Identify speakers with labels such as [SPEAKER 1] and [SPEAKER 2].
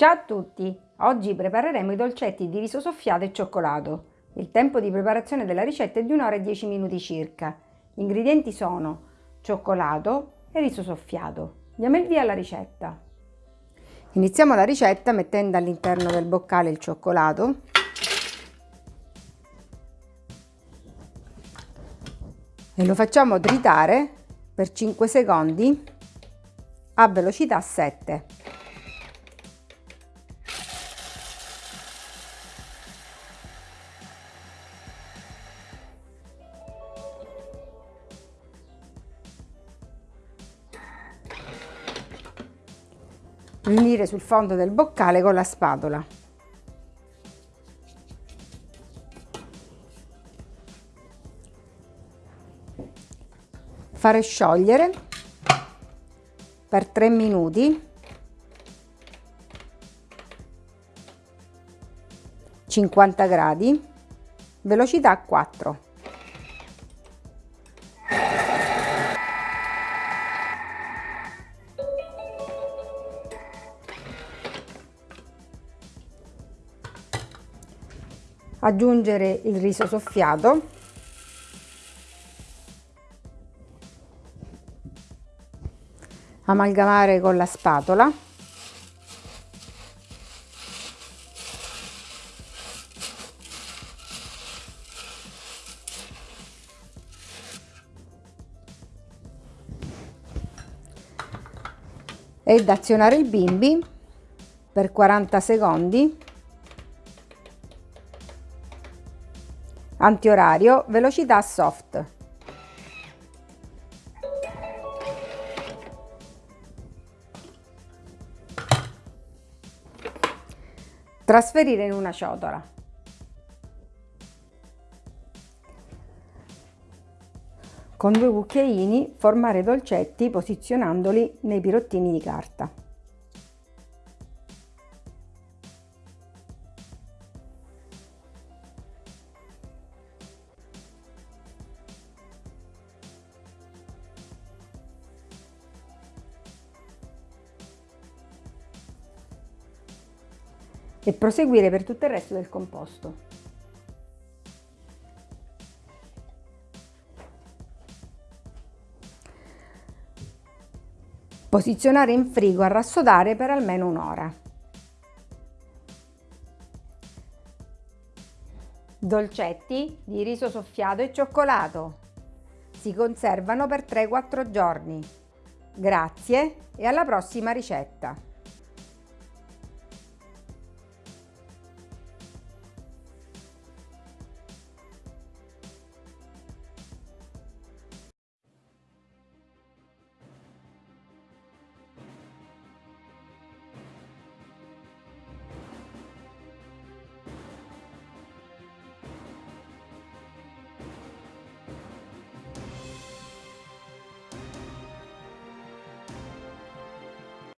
[SPEAKER 1] Ciao a tutti! Oggi prepareremo i dolcetti di riso soffiato e cioccolato. Il tempo di preparazione della ricetta è di un'ora e 10 minuti circa. Gli ingredienti sono cioccolato e riso soffiato. Diamo il via alla ricetta. Iniziamo la ricetta mettendo all'interno del boccale il cioccolato e lo facciamo tritare per 5 secondi a velocità 7. Riunire sul fondo del boccale con la spatola. Fare sciogliere per 3 minuti. 50 gradi. Velocità 4 aggiungere il riso soffiato. Amalgamare con la spatola. Ed azionare il bimbi per 40 secondi antiorario, velocità soft. Trasferire in una ciotola. Con due cucchiaini formare dolcetti posizionandoli nei pirottini di carta. E proseguire per tutto il resto del composto. Posizionare in frigo a rassodare per almeno un'ora. Dolcetti di riso soffiato e cioccolato. Si conservano per 3-4 giorni. Grazie e alla prossima ricetta!